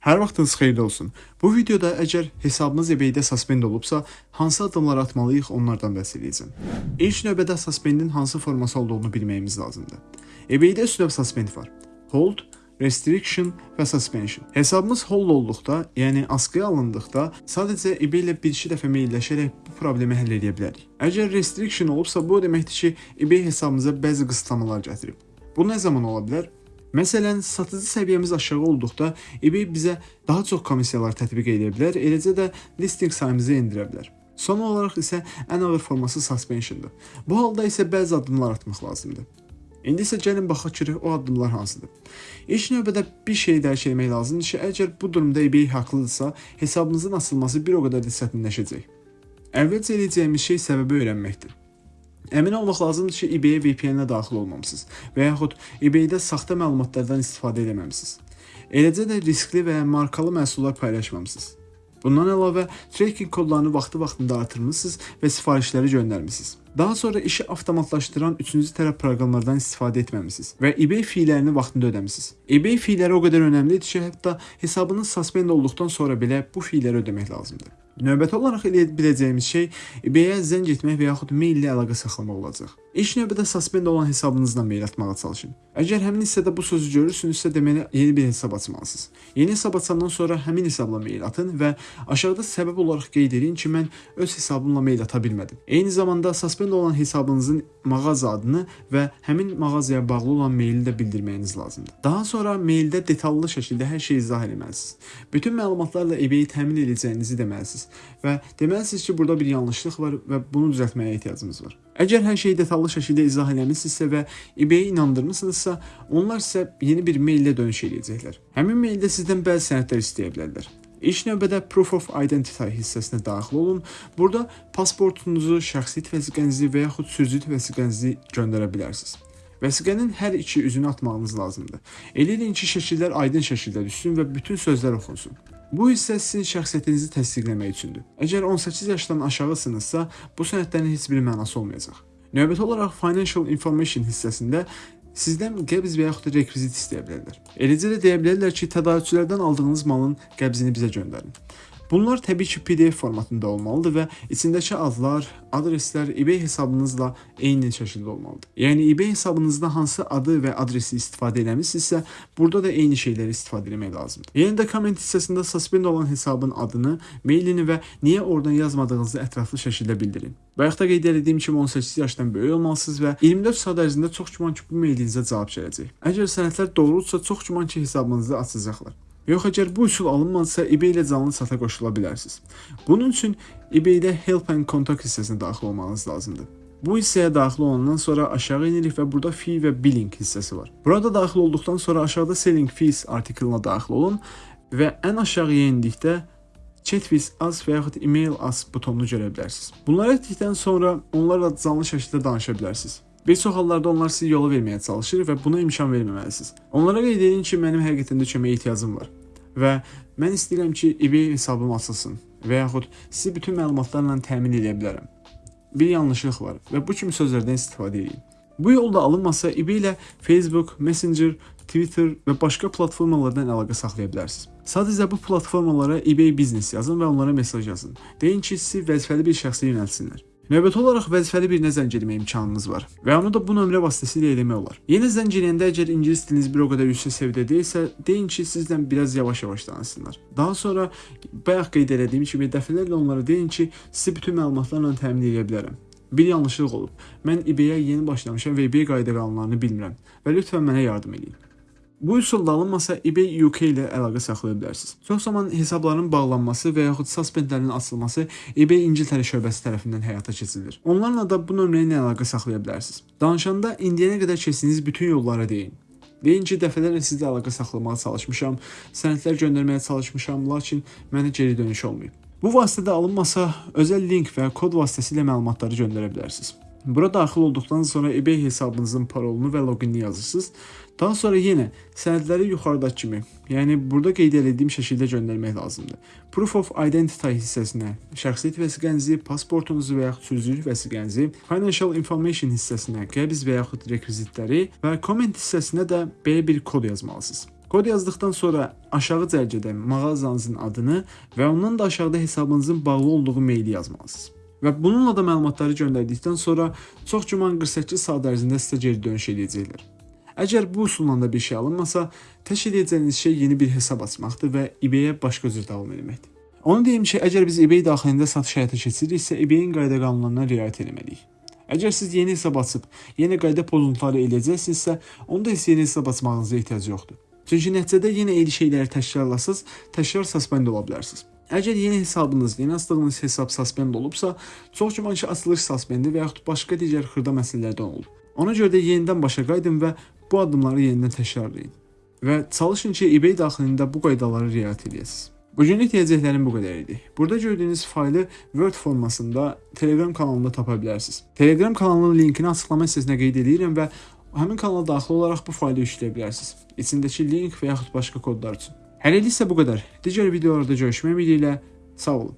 Hər vaxtınız xeyirli olsun. Bu videoda əgər hesabınız eBay-də suspend olubsa, hansı addımlar atmalıyıq onlardan bəhs edəcəm. İlk növbədə suspendin hansı forması olduğunu bilməyimiz lazımdır. eBay-də üç növ suspend var. Hold, restriction və suspension. Hesabımız hold olduqda, yəni askıya alındıqda, sadəcə eBay ilə bir-iki dəfə mailləşərək bu problemi həll edə bilərik. Əgər restriction olubsa, bu o deməkdir ki, eBay hesabımıza bəzi qısıtlamalar gətirib. Bu nə zaman ola bilər? Məsələn, satıcı səviyyəmiz aşağı olduqda eBay bizə daha çox komissiyalar tətbiq edə bilər, eləcə də listing sayımızı endirə bilər. Son olaraq isə ən ağır forması suspensiondur. Bu halda isə bəzi addımlar atmaq lazımdır. İndi isə gəlin baxaq ki, o addımlar hansıdır. İlk növbədə bir şey dərk etmək lazımdır ki, əgər bu durumda eBay haqlıdırsa, hesabınızın açılması bir o qədər də çətinləşəcək. Əvvəlcə edəcəyimiz şey səbəbi öyrənməkdir. Əmin olmaq lazımdır ki, eBay-ə VPN-ə daxil olmamısınız və yaxud eBay-də saxta məlumatlardan istifadə etməmisiniz. Eləcə də riskli və markalı məhsullar paylaşmamısınız. Bundan əlavə, tracking kodlarını vaxtı-vaxtında artırmısınız və sifarişləri göndərmisiniz. Daha sonra işi avtomatlaşdıran üçüncü tərəf proqramlardan istifadə etməmisiniz və eBay fiylərini vaxtında ödəmisiniz. eBay fiyləri o qədər önəmlidir ki, hətta hesabınız suspend olduqdan sonra belə bu fiyləri ödəmək lazımdır. Növbəti olaraq eləyə biləcəyimiz şey eBay-ə zəng etmək və yaxud mail ilə əlaqə saxlamaq olacaq. İlk növbədə suspend olan hesabınızdan mail atmağa çalışın. Əgər həmin hissədə bu sözü görürsünüzsə, deməli yeni bir hesab açmalısınız. Yeni hesab açandan sonra həmin hesabla mail atın və aşağıda səbəb olaraq qeyd edin ki, mən öz hesabımla mail ata bilmədim. Eyni zamanda suspend olan hesabınızın mağaza adını və həmin mağazaya bağlı olan maili də bildirməyiniz lazımdır. Daha sonra maildə detallı şəkildə hər şeyi izah etməlisiniz. Bütün məlumatlarla eBay-i təmin edəcəyinizi deməlisiniz və deməlisiniz ki, burada bir yanlışlıq var və bunu düzəltməyə ehtiyacımız var. Əgər hər şeyi detallı şəkildə izah eləmisinizsə və eBay-i inandırmısınızsa, onlar sizə yeni bir maillə dönüş edəcəklər. Həmin maildə sizdən bəzi sənədlər istəyə bilərlər. İlk növbədə Proof of Identity hissəsinə daxil olun. Burada pasportunuzu, şəxsi vəsiqənizi və yaxud sürücü vəsiqənizi göndərə bilərsiniz. Vəsiqənin hər iki üzünü atmağınız lazımdır. Elə edin ki, şəkillər aydın şəkildə düşsün və bütün sözlər oxunsun. Bu hissə sizin şəxsiyyətinizi təsdiqləmək üçündür. Əgər 18 yaşdan aşağısınızsa, bu sənədlərin heç bir mənası olmayacaq. Növbəti olaraq Financial Information hissəsində sizdən qəbz və yaxud da rekvizit istəyə bilərlər. Eləcə də deyə bilərlər ki, tədarükçülərdən aldığınız malın qəbzini bizə göndərin. Bunlar təbii ki, PDF formatında olmalıdır və içindəki adlar, adreslər eBay hesabınızla eyni şəkildə olmalıdır. Yəni eBay hesabınızda hansı adı və adresi istifadə eləmisinizsə, burada da eyni şeyləri istifadə etmək lazımdır. Yenə də komment hissəsində suspend olan hesabın adını, mailini və niyə oradan yazmadığınızı ətraflı şəkildə bildirin. Bayaqda qeyd etdiyim kimi 18 yaşdan böyük olmalısınız və 24 saat ərzində çox güman ki, bu mailinizə cavab gələcək. Əgər sənədlər doğrudursa, çox güman ki, hesabınızı açacaqlar. Yox, əgər bu üsul alınmadısa, eBay ilə canlı sata qoşula bilərsiniz. Bunun üçün eBay-də Help and Contact hissəsinə daxil olmanız lazımdır. Bu hissəyə daxil olandan sonra aşağı enirik və burada fee və billing hissəsi var. Burada daxil olduqdan sonra aşağıda selling fees artiklına daxil olun və ən aşağıya endikdə chat with us və yaxud email us butonunu görə bilərsiniz. Bunları etdikdən sonra onlarla canlı şəkildə danışa bilərsiniz. Bir çox hallarda onlar sizi yola verməyə çalışır və buna imkan verməməlisiniz. Onlara qeyd edin ki, mənim həqiqətən də köməyə ehtiyacım var və mən istəyirəm ki, eBay hesabım açılsın və yaxud sizi bütün məlumatlarla təmin edə bilərəm. Bir yanlışlıq var və bu kimi sözlərdən istifadə edin. Bu yolda alınmasa eBay ilə Facebook, Messenger, Twitter və başqa platformalardan əlaqə saxlaya bilərsiniz. Sadəcə bu platformalara eBay Business yazın və onlara mesaj yazın. Deyin ki, sizi vəzifəli bir şəxsə yönəltsinlər. Növbəti olaraq vəzifəli birinə zəng etmə imkanınız var və onu da bu nömrə vasitəsilə eləmək olar. Yenə zəng edəndə əgər ingilis diliniz bir o qədər yüksək səviyyədə deyilsə, deyin ki, sizdən biraz yavaş-yavaş danışsınlar. Daha sonra bayaq qeyd etdiyim kimi dəfələrlə onlara deyin ki, sizi bütün məlumatlarla təmin edə bilərəm. Bir yanlışlıq olub. Mən eBay-ə yeni başlamışam və eBay qayda qanunlarını bilmirəm və lütfən mənə yardım edin. Bu üsulda alınmasa eBay UK ilə əlaqə saxlaya bilərsiniz. Çox zaman hesabların bağlanması və yaxud suspendlərin açılması eBay İngiltərə şöbəsi tərəfindən həyata keçirilir. Onlarla da bu nömrə ilə əlaqə saxlaya bilərsiniz. Danışanda indiyənə qədər keçdiyiniz bütün yollara deyin. Deyin ki, dəfələrlə sizlə əlaqə saxlamağa çalışmışam, sənədlər göndərməyə çalışmışam, lakin mənə geri dönüş olmayıb. Bu vasitədə alınmasa, özəl link və kod vasitəsilə məlumatları göndərə bilərsiniz. Bura daxil olduqdan sonra eBay hesabınızın parolunu və loqinini yazırsınız. Daha sonra yenə sənədləri yuxarıdakı kimi, yəni burada qeyd etdiyim şəkildə göndərmək lazımdır. Proof of Identity hissəsinə şəxsiyyət vəsiqənizi, pasportunuzu və yaxud sürücülük vəsiqənizi, Financial Information hissəsinə qəbz və yaxud rekvizitləri və comment hissəsinə də belə bir kod yazmalısınız. Kod yazdıqdan sonra aşağı cərgədə mağazanızın adını və ondan da aşağıda hesabınızın bağlı olduğu maili yazmalısınız. Və bununla da məlumatları göndərdikdən sonra çox güman 48 saat ərzində sizə geri dönüş edəcəklər. Əgər bu üsulla da bir şey alınmasa, tək edəcəyiniz şey yeni bir hesab açmaqdır və eBay-ə başqa cür davam etməkdir. Onu deyim ki, əgər biz eBay daxilində satış həyata keçiririksə, eBay-in qayda qanunlarına riayət etməliyik. Əgər siz yeni hesab açıb yeni qayda pozuntuları eləyəcəksinizsə, onda heç yeni hesab açmağınıza ehtiyac yoxdur. Çünki nəticədə yenə eyni şeyləri təkrarlasız, təkrar suspend ola bilərsiniz. Əgər yeni hesabınız, yeni açdığınız hesab suspend olubsa, çox güman ki, açılış suspendi və yaxud başqa digər xırda məsələlərdən olub. Ona görə də yenidən başa qayıdın və bu addımları yenidən təkrarlayın. Və çalışın ki, eBay daxilində bu qaydalara riayət edəsiniz. Bugünlük deyəcəklərim bu qədər idi. Burada gördüyünüz faylı Word formasında Telegram kanalında tapa bilərsiniz. Telegram kanalının linkini açıqlama hissəsinə qeyd edirəm və həmin kanala daxil olaraq bu faylı yükləyə bilərsiniz. İçindəki link və yaxud başqa kodlar üçün. Hələlik isə bu qədər. Digər videolarda görüşmək ümidi ilə sağ olun.